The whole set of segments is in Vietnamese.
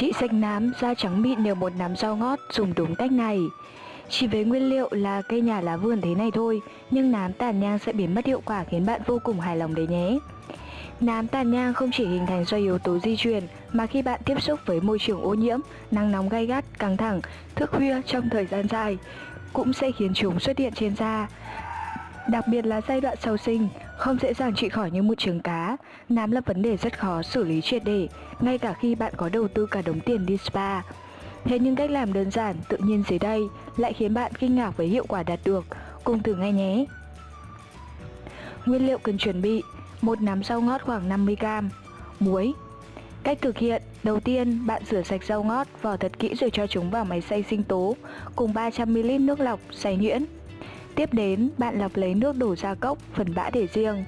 Chị sạch nám, da trắng mịn nhờ một nắm rau ngót dùng đúng cách này. Chỉ với nguyên liệu là cây nhà lá vườn thế này thôi, nhưng nám tàn nhang sẽ biến mất hiệu quả khiến bạn vô cùng hài lòng đấy nhé. Nám tàn nhang không chỉ hình thành do yếu tố di truyền mà khi bạn tiếp xúc với môi trường ô nhiễm, nắng nóng gay gắt, căng thẳng, thức khuya trong thời gian dài cũng sẽ khiến chúng xuất hiện trên da. Đặc biệt là giai đoạn sau sinh, không dễ dàng trị khỏi như một trường cá, nám là vấn đề rất khó xử lý triệt để, ngay cả khi bạn có đầu tư cả đống tiền đi spa. Thế nhưng cách làm đơn giản, tự nhiên dưới đây lại khiến bạn kinh ngạc với hiệu quả đạt được. Cùng thử ngay nhé! Nguyên liệu cần chuẩn bị một nắm rau ngót khoảng 50g Muối Cách thực hiện Đầu tiên, bạn rửa sạch rau ngót, vỏ thật kỹ rồi cho chúng vào máy xay sinh tố cùng 300ml nước lọc, xay nhuyễn. Tiếp đến, bạn lọc lấy nước đổ ra cốc, phần bã để riêng.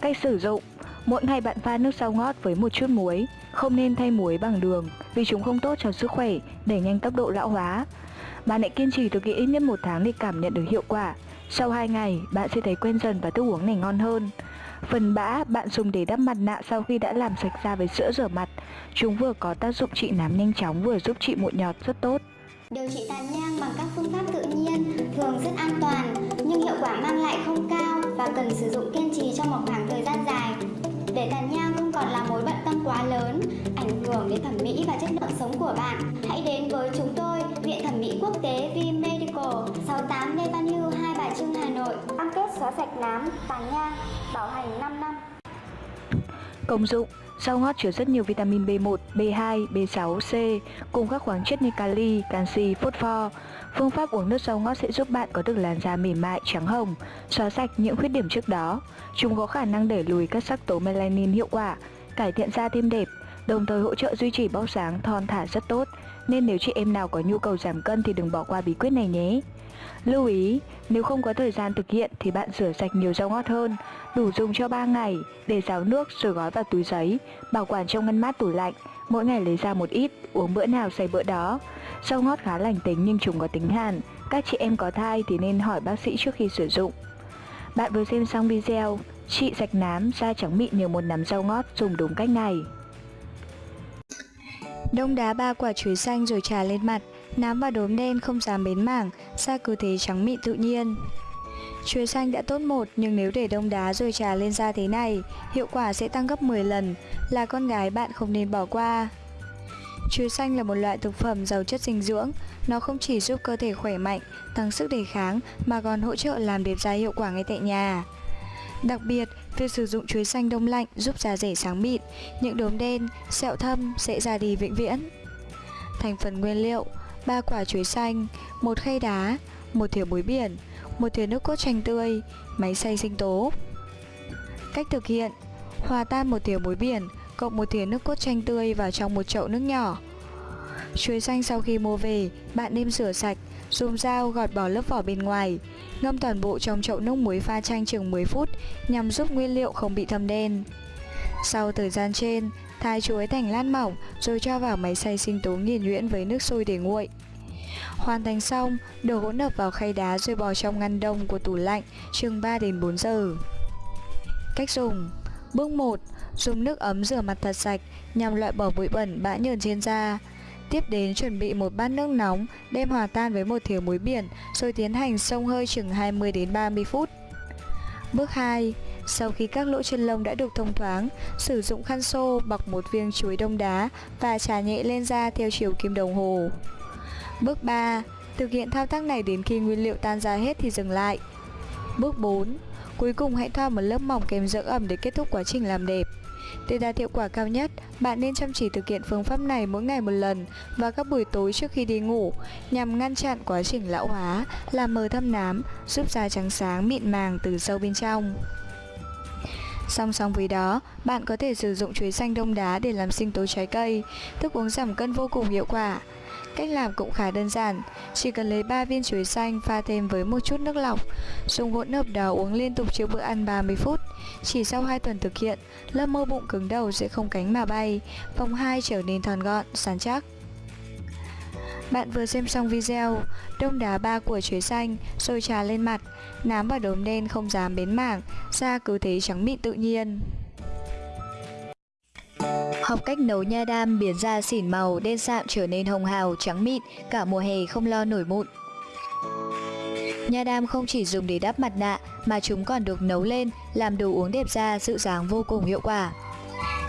Cách sử dụng Mỗi ngày bạn pha nước rau ngót với một chút muối, không nên thay muối bằng đường vì chúng không tốt cho sức khỏe, đẩy nhanh tốc độ lão hóa. Bạn hãy kiên trì thực hiện ít nhất một tháng để cảm nhận được hiệu quả. Sau 2 ngày, bạn sẽ thấy quen dần và thức uống này ngon hơn. Phần bã bạn dùng để đắp mặt nạ sau khi đã làm sạch da với sữa rửa mặt. Chúng vừa có tác dụng trị nám nhanh chóng vừa giúp trị mụn nhọt rất tốt. Điều trị tàn nhang bằng các phương pháp tự nhiên thường rất an toàn nhưng hiệu quả mang lại không cao và cần sử dụng kiên trì trong một khoảng thời gian dài. Để tàn nhang không còn là mối bận tâm quá lớn, ảnh hưởng đến thẩm mỹ và chất lượng sống của bạn, hãy đến với chúng tôi, Viện Thẩm mỹ Quốc tế V Medical, 68 Lê Văn Hưu, Hai Bà Trưng, Hà Nội. Cam kết xóa sạch nám, tàn nhang, bảo hành 5 năm. Công dụng Rau ngót chứa rất nhiều vitamin B1, B2, B6, C cùng các khoáng chất như kali, canxi, phốt pho. Phương pháp uống nước rau ngót sẽ giúp bạn có được làn da mềm mại, trắng hồng, xóa sạch những khuyết điểm trước đó. Chúng có khả năng đẩy lùi các sắc tố melanin hiệu quả, cải thiện da thêm đẹp, đồng thời hỗ trợ duy trì bóc sáng thon thả rất tốt. Nên nếu chị em nào có nhu cầu giảm cân thì đừng bỏ qua bí quyết này nhé. Lưu ý, nếu không có thời gian thực hiện thì bạn rửa sạch nhiều rau ngót hơn, đủ dùng cho 3 ngày, để ráo nước rồi gói vào túi giấy, bảo quản trong ngăn mát tủ lạnh, mỗi ngày lấy ra một ít, uống bữa nào say bữa đó. Rau ngót khá lành tính nhưng chúng có tính hàn, các chị em có thai thì nên hỏi bác sĩ trước khi sử dụng. Bạn vừa xem xong video, trị sạch nám, da trắng mịn nhờ một nắm rau ngót dùng đúng cách này. Đông đá ba quả chuối xanh rồi trà lên mặt Nám và đốm đen không dám bến mảng, da cứ thế trắng mịn tự nhiên. Chuối xanh đã tốt một nhưng nếu để đông đá rồi trà lên da thế này, hiệu quả sẽ tăng gấp 10 lần, là con gái bạn không nên bỏ qua. Chuối xanh là một loại thực phẩm giàu chất dinh dưỡng, nó không chỉ giúp cơ thể khỏe mạnh, tăng sức đề kháng mà còn hỗ trợ làm đẹp da hiệu quả ngay tại nhà. Đặc biệt, việc sử dụng chuối xanh đông lạnh giúp da rẻ sáng mịn, những đốm đen, sẹo thâm sẽ ra đi vĩnh viễn. Thành phần nguyên liệu 3 quả chuối xanh, một khay đá, một thìa muối biển, một thìa nước cốt chanh tươi, máy xay sinh tố. Cách thực hiện: Hòa tan một thìa muối biển cộng một thìa nước cốt chanh tươi vào trong một chậu nước nhỏ. Chuối xanh sau khi mua về, bạn nên rửa sạch, dùng dao gọt bỏ lớp vỏ bên ngoài. Ngâm toàn bộ trong chậu nước muối pha chanh chừng 10 phút nhằm giúp nguyên liệu không bị thâm đen. Sau thời gian trên, thái chuối thành lát mỏng rồi cho vào máy xay sinh tố nghiền nhuyễn với nước sôi để nguội. Hoàn thành xong, đổ hỗn hợp vào khay đá rồi bỏ trong ngăn đông của tủ lạnh chừng 3 đến 4 giờ. Cách dùng Bước 1. Dùng nước ấm rửa mặt thật sạch nhằm loại bỏ bụi bẩn bã nhờn trên da. Tiếp đến chuẩn bị một bát nước nóng, đem hòa tan với một thìa muối biển rồi tiến hành xông hơi chừng 20 đến 30 phút. Bước 2. Sau khi các lỗ chân lông đã được thông thoáng, sử dụng khăn xô bọc một viên chuối đông đá và trà nhẹ lên da theo chiều kim đồng hồ. Bước 3. Thực hiện thao tác này đến khi nguyên liệu tan ra hết thì dừng lại. Bước 4. Cuối cùng hãy thoa một lớp mỏng kem dưỡng ẩm để kết thúc quá trình làm đẹp. Để đạt hiệu quả cao nhất, bạn nên chăm chỉ thực hiện phương pháp này mỗi ngày một lần và các buổi tối trước khi đi ngủ nhằm ngăn chặn quá trình lão hóa, làm mờ thâm nám, giúp da trắng sáng mịn màng từ sâu bên trong. Song song với đó, bạn có thể sử dụng chuối xanh đông đá để làm sinh tố trái cây, thức uống giảm cân vô cùng hiệu quả. Cách làm cũng khá đơn giản, chỉ cần lấy 3 viên chuối xanh pha thêm với một chút nước lọc, dùng hỗn hợp đó uống liên tục trước bữa ăn 30 phút. Chỉ sau 2 tuần thực hiện, lớp mô bụng cứng đầu sẽ không cánh mà bay, vòng 2 trở nên thon gọn, sán chắc. Bạn vừa xem xong video, đông đá ba của chuối xanh, sôi trà lên mặt, nám và đốm đen không dám bến mảng, da cứ thế trắng mịn tự nhiên. Học cách nấu nha đam biến da xỉn màu, đen sạm trở nên hồng hào, trắng mịn, cả mùa hè không lo nổi mụn. Nha đam không chỉ dùng để đắp mặt nạ mà chúng còn được nấu lên làm đồ uống đẹp da dịu dàng vô cùng hiệu quả.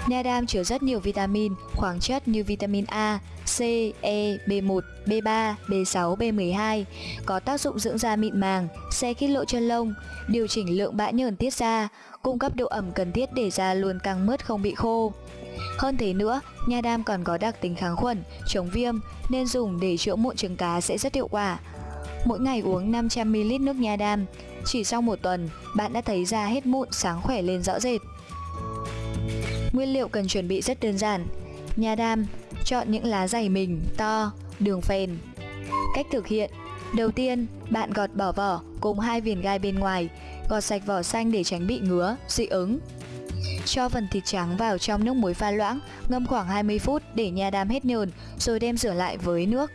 Nha đam chứa rất nhiều vitamin, khoáng chất như vitamin A, C, E, B1, B3, B6, B12 có tác dụng dưỡng da mịn màng, xe khít lộ chân lông, điều chỉnh lượng bã nhờn tiết ra, cung cấp độ ẩm cần thiết để da luôn căng mướt không bị khô. Hơn thế nữa, nha đam còn có đặc tính kháng khuẩn, chống viêm nên dùng để chữa mụn trứng cá sẽ rất hiệu quả. Mỗi ngày uống 500ml nước nha đam, chỉ sau một tuần, bạn đã thấy da hết mụn sáng khỏe lên rõ rệt. Nguyên liệu cần chuẩn bị rất đơn giản. Nha đam, chọn những lá dày mình, to, đường phèn. Cách thực hiện Đầu tiên, bạn gọt bỏ vỏ cùng hai viền gai bên ngoài, gọt sạch vỏ xanh để tránh bị ngứa, dị ứng. Cho phần thịt trắng vào trong nước muối pha loãng, ngâm khoảng 20 phút để nha đam hết nhờn, rồi đem rửa lại với nước.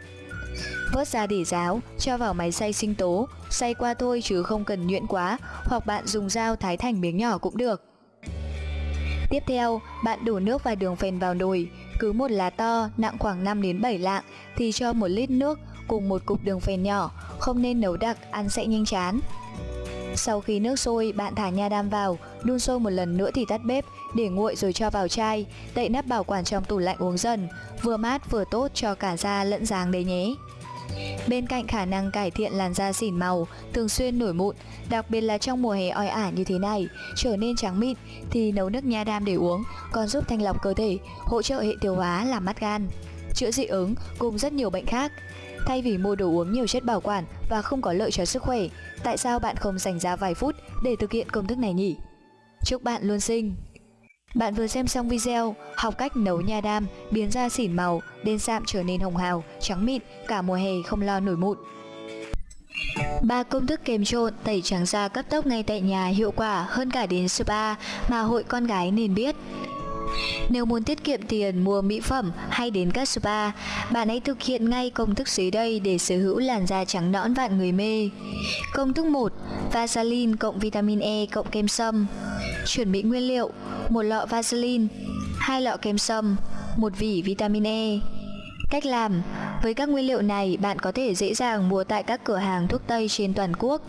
Vớt ra để ráo, cho vào máy xay sinh tố, xay qua thôi chứ không cần nhuyễn quá, hoặc bạn dùng dao thái thành miếng nhỏ cũng được. Tiếp theo, bạn đổ nước và đường phèn vào nồi, cứ một lá to nặng khoảng 5 đến 7 lạng thì cho một lít nước cùng một cục đường phèn nhỏ, không nên nấu đặc, ăn sẽ nhanh chán. Sau khi nước sôi, bạn thả nha đam vào, đun sôi một lần nữa thì tắt bếp, để nguội rồi cho vào chai, đậy nắp bảo quản trong tủ lạnh uống dần, vừa mát vừa tốt cho cả da lẫn dáng đấy nhé. Bên cạnh khả năng cải thiện làn da xỉn màu, thường xuyên nổi mụn, đặc biệt là trong mùa hè oi ả như thế này, trở nên trắng mịn thì nấu nước nha đam để uống còn giúp thanh lọc cơ thể, hỗ trợ hệ tiêu hóa làm mát gan, chữa dị ứng cùng rất nhiều bệnh khác. Thay vì mua đồ uống nhiều chất bảo quản và không có lợi cho sức khỏe, tại sao bạn không dành ra vài phút để thực hiện công thức này nhỉ? Chúc bạn luôn xinh! Bạn vừa xem xong video học cách nấu nha đam, biến da xỉn màu, đen sạm trở nên hồng hào, trắng mịn, cả mùa hè không lo nổi mụn. Ba công thức kem trộn tẩy trắng da cấp tốc ngay tại nhà hiệu quả hơn cả đến spa mà hội con gái nên biết. Nếu muốn tiết kiệm tiền mua mỹ phẩm hay đến các spa, bạn hãy thực hiện ngay công thức dưới đây để sở hữu làn da trắng nõn vạn người mê. Công thức 1. Vaseline cộng vitamin E cộng kem sâm. Chuẩn bị nguyên liệu: một lọ Vaseline, hai lọ kem sâm, một vỉ vitamin E. Cách làm với các nguyên liệu này, bạn có thể dễ dàng mua tại các cửa hàng thuốc Tây trên toàn quốc.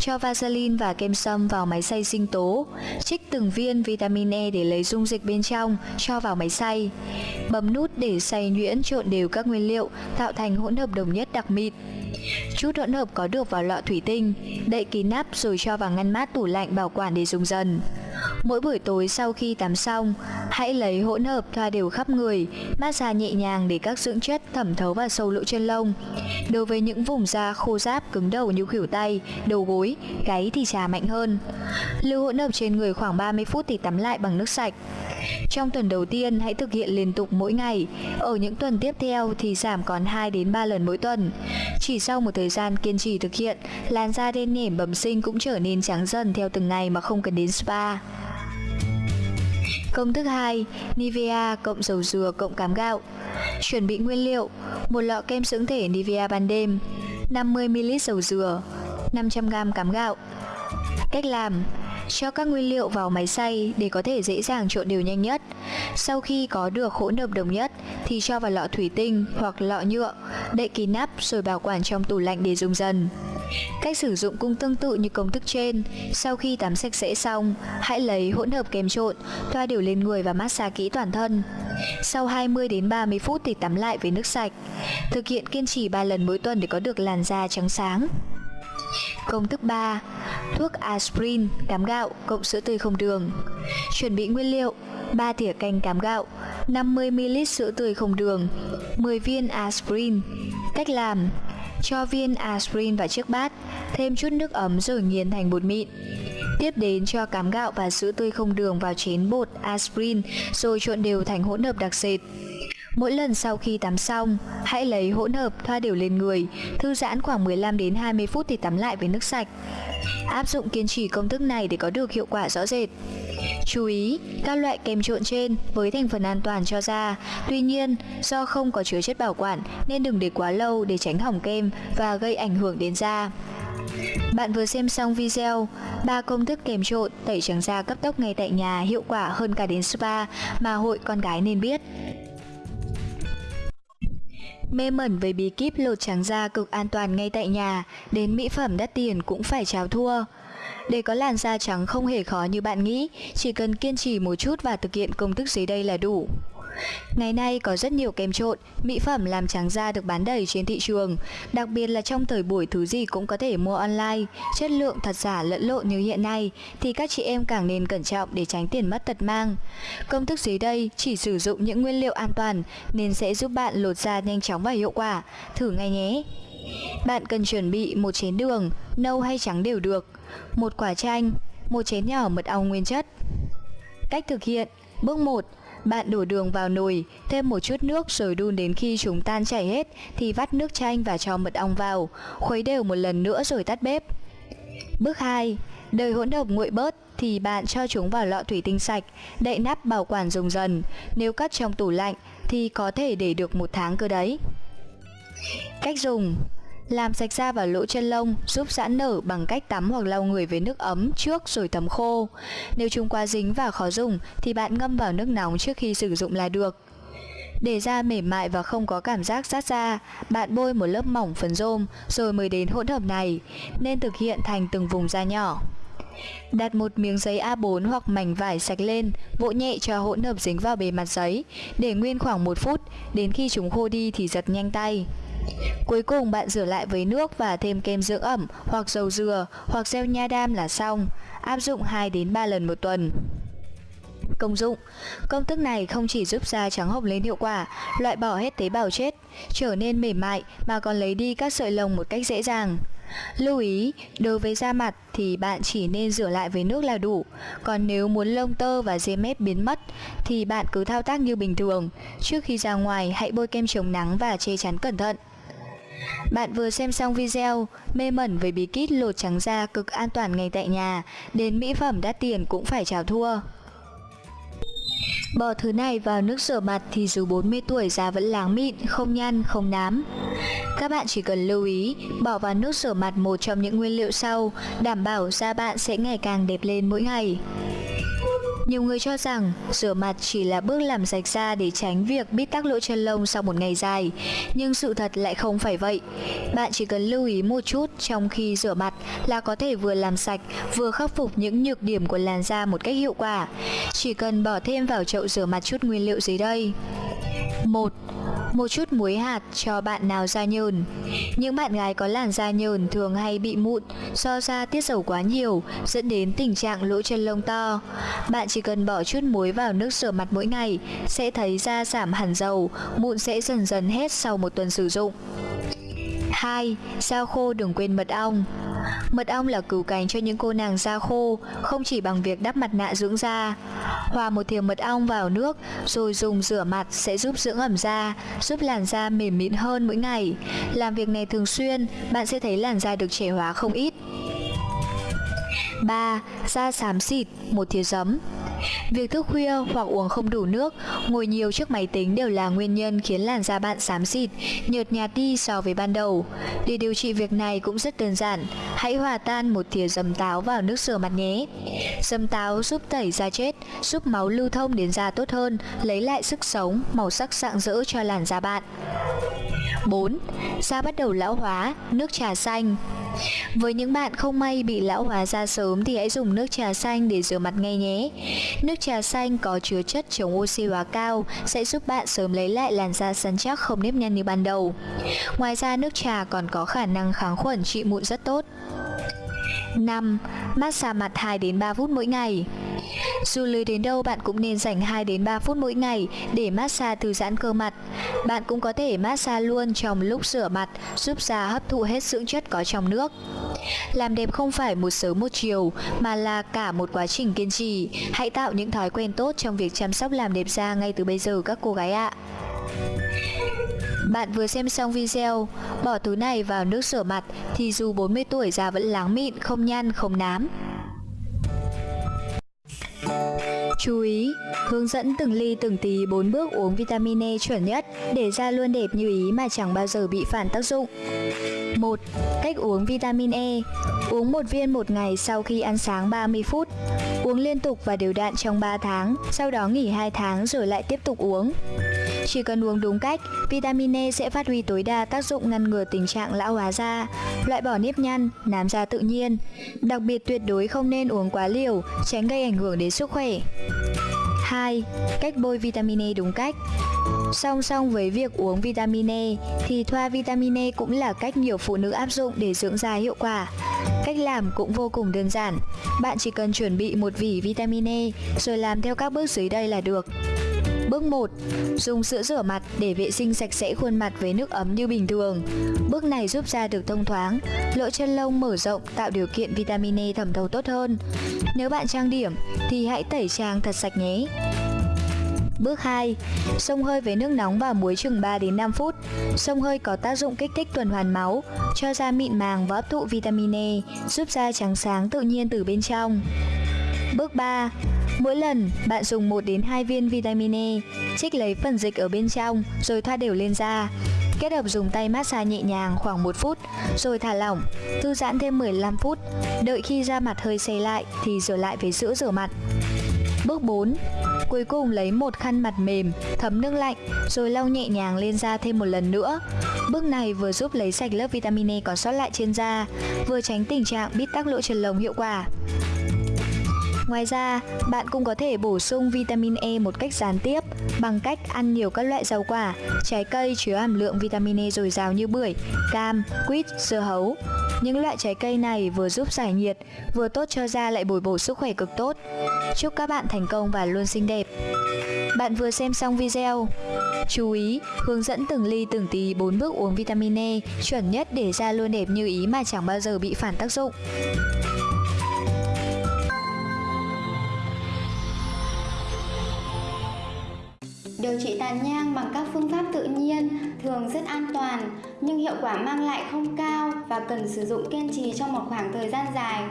Cho Vaseline và kem sâm vào máy xay sinh tố. Trích từng viên vitamin E để lấy dung dịch bên trong, cho vào máy xay. Bấm nút để xay nhuyễn trộn đều các nguyên liệu, tạo thành hỗn hợp đồng nhất đặc mịn. Chút hỗn hợp có được vào lọ thủy tinh, đậy kín nắp rồi cho vào ngăn mát tủ lạnh bảo quản để dùng dần. Mỗi buổi tối sau khi tắm xong, hãy lấy hỗn hợp thoa đều khắp người, massage nhẹ nhàng để các dưỡng chất thẩm thấu vào sâu lỗ chân lông. Đối với những vùng da khô ráp cứng đầu như khuỷu tay, đầu gối, gáy thì trà mạnh hơn. Lưu hỗn hợp trên người khoảng 30 phút thì tắm lại bằng nước sạch. Trong tuần đầu tiên hãy thực hiện liên tục mỗi ngày, ở những tuần tiếp theo thì giảm còn 2 đến 3 lần mỗi tuần. Chỉ sau một thời gian kiên trì thực hiện, làn da đen nhẻm bẩm sinh cũng trở nên trắng dần theo từng ngày mà không cần đến spa. Công thức 2, Nivea cộng dầu dừa cộng cám gạo. Chuẩn bị nguyên liệu: một lọ kem dưỡng thể Nivea ban đêm, 50ml dầu dừa, 500g cám gạo. Cách làm: cho các nguyên liệu vào máy xay để có thể dễ dàng trộn đều nhanh nhất. Sau khi có được hỗn hợp đồng nhất thì cho vào lọ thủy tinh hoặc lọ nhựa, đậy kín nắp rồi bảo quản trong tủ lạnh để dùng dần. Cách sử dụng cũng tương tự như công thức trên. Sau khi tắm sạch sẽ xong, hãy lấy hỗn hợp kem trộn, thoa đều lên người và massage kỹ toàn thân. Sau 20 đến 30 phút thì tắm lại với nước sạch. Thực hiện kiên trì 3 lần mỗi tuần để có được làn da trắng sáng. Công thức 3. Thuốc aspirin, cám gạo, cộng sữa tươi không đường. Chuẩn bị nguyên liệu: 3 thìa canh cám gạo, 50ml sữa tươi không đường, 10 viên aspirin. Cách làm: cho viên aspirin vào chiếc bát, thêm chút nước ấm rồi nghiền thành bột mịn. Tiếp đến cho cám gạo và sữa tươi không đường vào chén bột aspirin rồi trộn đều thành hỗn hợp đặc sệt. Mỗi lần sau khi tắm xong, hãy lấy hỗn hợp thoa đều lên người, thư giãn khoảng 15 đến 20 phút thì tắm lại với nước sạch. Áp dụng kiên trì công thức này để có được hiệu quả rõ rệt. Chú ý, các loại kem trộn trên với thành phần an toàn cho da, tuy nhiên do không có chứa chất bảo quản nên đừng để quá lâu để tránh hỏng kem và gây ảnh hưởng đến da. Bạn vừa xem xong video ba công thức kèm trộn tẩy trắng da cấp tốc ngay tại nhà hiệu quả hơn cả đến spa mà hội con gái nên biết. Mê mẩn với bí kíp lột trắng da cực an toàn ngay tại nhà, đến mỹ phẩm đắt tiền cũng phải chào thua. Để có làn da trắng không hề khó như bạn nghĩ, chỉ cần kiên trì một chút và thực hiện công thức dưới đây là đủ. Ngày nay có rất nhiều kem trộn, mỹ phẩm làm trắng da được bán đầy trên thị trường, đặc biệt là trong thời buổi thứ gì cũng có thể mua online, chất lượng thật giả lẫn lộn như hiện nay thì các chị em càng nên cẩn trọng để tránh tiền mất tật mang. Công thức dưới đây chỉ sử dụng những nguyên liệu an toàn nên sẽ giúp bạn lột da nhanh chóng và hiệu quả. Thử ngay nhé! Bạn cần chuẩn bị một chén đường, nâu hay trắng đều được, một quả chanh, một chén nhỏ mật ong nguyên chất. Cách thực hiện Bước 1 bạn đổ đường vào nồi, thêm một chút nước rồi đun đến khi chúng tan chảy hết thì vắt nước chanh và cho mật ong vào, khuấy đều một lần nữa rồi tắt bếp. Bước 2. Đợi hỗn hợp nguội bớt thì bạn cho chúng vào lọ thủy tinh sạch, đậy nắp bảo quản dùng dần. Nếu cất trong tủ lạnh thì có thể để được một tháng cơ đấy. Cách dùng làm sạch da và lỗ chân lông, giúp giãn nở bằng cách tắm hoặc lau người với nước ấm trước rồi tắm khô. Nếu chúng quá dính và khó dùng thì bạn ngâm vào nước nóng trước khi sử dụng là được. Để da mềm mại và không có cảm giác rát da, bạn bôi một lớp mỏng phấn rôm rồi mới đến hỗn hợp này, nên thực hiện thành từng vùng da nhỏ. Đặt một miếng giấy A4 hoặc mảnh vải sạch lên, vỗ nhẹ cho hỗn hợp dính vào bề mặt giấy, để nguyên khoảng 1 phút, đến khi chúng khô đi thì giật nhanh tay. Cuối cùng bạn rửa lại với nước và thêm kem dưỡng ẩm hoặc dầu dừa hoặc gel nha đam là xong. Áp dụng 2 đến 3 lần một tuần. Công dụng Công thức này không chỉ giúp da trắng hồng lên hiệu quả, loại bỏ hết tế bào chết, trở nên mềm mại mà còn lấy đi các sợi lông một cách dễ dàng. Lưu ý, đối với da mặt thì bạn chỉ nên rửa lại với nước là đủ. Còn nếu muốn lông tơ và dê mép biến mất thì bạn cứ thao tác như bình thường. Trước khi ra ngoài hãy bôi kem chống nắng và che chắn cẩn thận. Bạn vừa xem xong video mê mẩn với bí kíp lột trắng da cực an toàn ngay tại nhà, đến mỹ phẩm đắt tiền cũng phải chào thua. Bỏ thứ này vào nước rửa mặt thì dù 40 tuổi da vẫn láng mịn, không nhăn, không nám. Các bạn chỉ cần lưu ý, bỏ vào nước rửa mặt một trong những nguyên liệu sau, đảm bảo da bạn sẽ ngày càng đẹp lên mỗi ngày. Nhiều người cho rằng rửa mặt chỉ là bước làm sạch da để tránh việc bít tắc lỗ chân lông sau một ngày dài, nhưng sự thật lại không phải vậy. Bạn chỉ cần lưu ý một chút trong khi rửa mặt là có thể vừa làm sạch, vừa khắc phục những nhược điểm của làn da một cách hiệu quả. Chỉ cần bỏ thêm vào chậu rửa mặt chút nguyên liệu dưới đây. 1 một chút muối hạt cho bạn nào da nhờn. Những bạn gái có làn da nhờn thường hay bị mụn do da tiết dầu quá nhiều, dẫn đến tình trạng lỗ chân lông to. Bạn chỉ cần bỏ chút muối vào nước rửa mặt mỗi ngày, sẽ thấy da giảm hẳn dầu, mụn sẽ dần dần hết sau một tuần sử dụng. 2. Da khô đừng quên mật ong Mật ong là cứu cánh cho những cô nàng da khô, không chỉ bằng việc đắp mặt nạ dưỡng da. Hòa một thìa mật ong vào nước rồi dùng rửa mặt sẽ giúp dưỡng ẩm da, giúp làn da mềm mịn hơn mỗi ngày. Làm việc này thường xuyên, bạn sẽ thấy làn da được trẻ hóa không ít. 3. Da xám xịt, một thìa giấm Việc thức khuya hoặc uống không đủ nước, ngồi nhiều trước máy tính đều là nguyên nhân khiến làn da bạn xám xịt, nhợt nhạt đi so với ban đầu. Để điều trị việc này cũng rất đơn giản, hãy hòa tan một thìa dầm táo vào nước rửa mặt nhé. Dầm táo giúp tẩy da chết, giúp máu lưu thông đến da tốt hơn, lấy lại sức sống, màu sắc rạng rỡ cho làn da bạn. 4. Da bắt đầu lão hóa, nước trà xanh với những bạn không may bị lão hóa da sớm thì hãy dùng nước trà xanh để rửa mặt ngay nhé. Nước trà xanh có chứa chất chống oxy hóa cao, sẽ giúp bạn sớm lấy lại làn da săn chắc không nếp nhăn như ban đầu. Ngoài ra, nước trà còn có khả năng kháng khuẩn trị mụn rất tốt. 5. Massage mặt 2 đến 3 phút mỗi ngày. Dù lười đến đâu bạn cũng nên dành 2 đến 3 phút mỗi ngày để massage thư giãn cơ mặt. Bạn cũng có thể massage luôn trong lúc rửa mặt, giúp da hấp thụ hết dưỡng chất có trong nước. Làm đẹp không phải một sớm một chiều mà là cả một quá trình kiên trì. Hãy tạo những thói quen tốt trong việc chăm sóc làm đẹp da ngay từ bây giờ các cô gái ạ. Bạn vừa xem xong video, bỏ túi này vào nước rửa mặt thì dù 40 tuổi da vẫn láng mịn, không nhăn, không nám. Chú ý, hướng dẫn từng ly từng tí 4 bước uống vitamin E chuẩn nhất để da luôn đẹp như ý mà chẳng bao giờ bị phản tác dụng. 1. Cách uống vitamin E Uống một viên một ngày sau khi ăn sáng 30 phút Uống liên tục và đều đặn trong 3 tháng, sau đó nghỉ 2 tháng rồi lại tiếp tục uống chỉ cần uống đúng cách, vitamin E sẽ phát huy tối đa tác dụng ngăn ngừa tình trạng lão hóa da, loại bỏ nếp nhăn, nám da tự nhiên. Đặc biệt tuyệt đối không nên uống quá liều, tránh gây ảnh hưởng đến sức khỏe. 2. Cách bôi vitamin E đúng cách Song song với việc uống vitamin E thì thoa vitamin E cũng là cách nhiều phụ nữ áp dụng để dưỡng da hiệu quả. Cách làm cũng vô cùng đơn giản. Bạn chỉ cần chuẩn bị một vỉ vitamin E rồi làm theo các bước dưới đây là được. Bước 1. Dùng sữa rửa mặt để vệ sinh sạch sẽ khuôn mặt với nước ấm như bình thường. Bước này giúp da được thông thoáng, lỗ chân lông mở rộng tạo điều kiện vitamin E thẩm thấu tốt hơn. Nếu bạn trang điểm thì hãy tẩy trang thật sạch nhé. Bước 2. Xông hơi với nước nóng và muối chừng 3 đến 5 phút. Xông hơi có tác dụng kích thích tuần hoàn máu, cho da mịn màng và hấp thụ vitamin E, giúp da trắng sáng tự nhiên từ bên trong. Bước 3. Mỗi lần bạn dùng 1 đến 2 viên vitamin E, trích lấy phần dịch ở bên trong rồi thoa đều lên da. Kết hợp dùng tay massage nhẹ nhàng khoảng 1 phút rồi thả lỏng, thư giãn thêm 15 phút. Đợi khi da mặt hơi xe lại thì rửa lại với sữa rửa mặt. Bước 4. Cuối cùng lấy một khăn mặt mềm, thấm nước lạnh rồi lau nhẹ nhàng lên da thêm một lần nữa. Bước này vừa giúp lấy sạch lớp vitamin E còn sót lại trên da, vừa tránh tình trạng bít tắc lỗ chân lông hiệu quả. Ngoài ra, bạn cũng có thể bổ sung vitamin E một cách gián tiếp bằng cách ăn nhiều các loại rau quả, trái cây chứa hàm lượng vitamin E dồi dào như bưởi, cam, quýt, dưa hấu. Những loại trái cây này vừa giúp giải nhiệt, vừa tốt cho da lại bồi bổ sức khỏe cực tốt. Chúc các bạn thành công và luôn xinh đẹp. Bạn vừa xem xong video. Chú ý, hướng dẫn từng ly từng tí 4 bước uống vitamin E chuẩn nhất để da luôn đẹp như ý mà chẳng bao giờ bị phản tác dụng. Điều trị tàn nhang bằng các phương pháp tự nhiên thường rất an toàn nhưng hiệu quả mang lại không cao và cần sử dụng kiên trì trong một khoảng thời gian dài.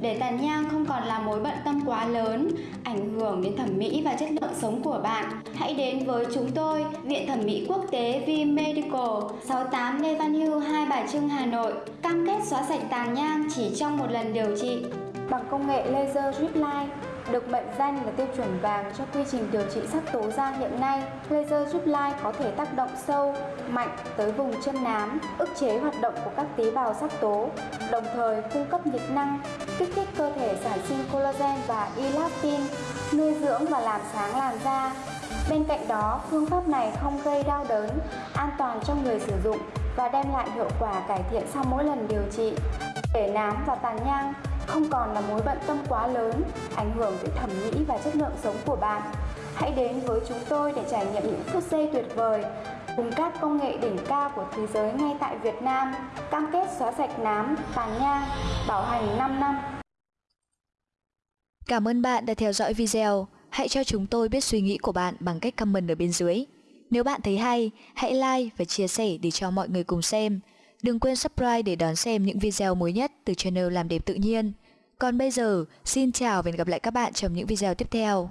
Để tàn nhang không còn là mối bận tâm quá lớn, ảnh hưởng đến thẩm mỹ và chất lượng sống của bạn, hãy đến với chúng tôi, Viện Thẩm mỹ Quốc tế V Medical, 68 Lê Văn Hưu, Hai Bà Trưng, Hà Nội, cam kết xóa sạch tàn nhang chỉ trong một lần điều trị bằng công nghệ laser drip line được mệnh danh là tiêu chuẩn vàng cho quy trình điều trị sắc tố da hiện nay, laser giúp lai có thể tác động sâu, mạnh tới vùng chân nám, ức chế hoạt động của các tế bào sắc tố, đồng thời cung cấp nhiệt năng, kích thích cơ thể sản sinh collagen và elastin, nuôi dưỡng và làm sáng làn da. Bên cạnh đó, phương pháp này không gây đau đớn, an toàn cho người sử dụng và đem lại hiệu quả cải thiện sau mỗi lần điều trị. Để nám và tàn nhang không còn là mối bận tâm quá lớn, ảnh hưởng tới thẩm mỹ và chất lượng sống của bạn. Hãy đến với chúng tôi để trải nghiệm những phút giây tuyệt vời cùng các công nghệ đỉnh cao của thế giới ngay tại Việt Nam, cam kết xóa sạch nám, tàn nhang, bảo hành 5 năm. Cảm ơn bạn đã theo dõi video. Hãy cho chúng tôi biết suy nghĩ của bạn bằng cách comment ở bên dưới. Nếu bạn thấy hay, hãy like và chia sẻ để cho mọi người cùng xem. Đừng quên subscribe để đón xem những video mới nhất từ channel Làm Đẹp Tự Nhiên. Còn bây giờ, xin chào và hẹn gặp lại các bạn trong những video tiếp theo.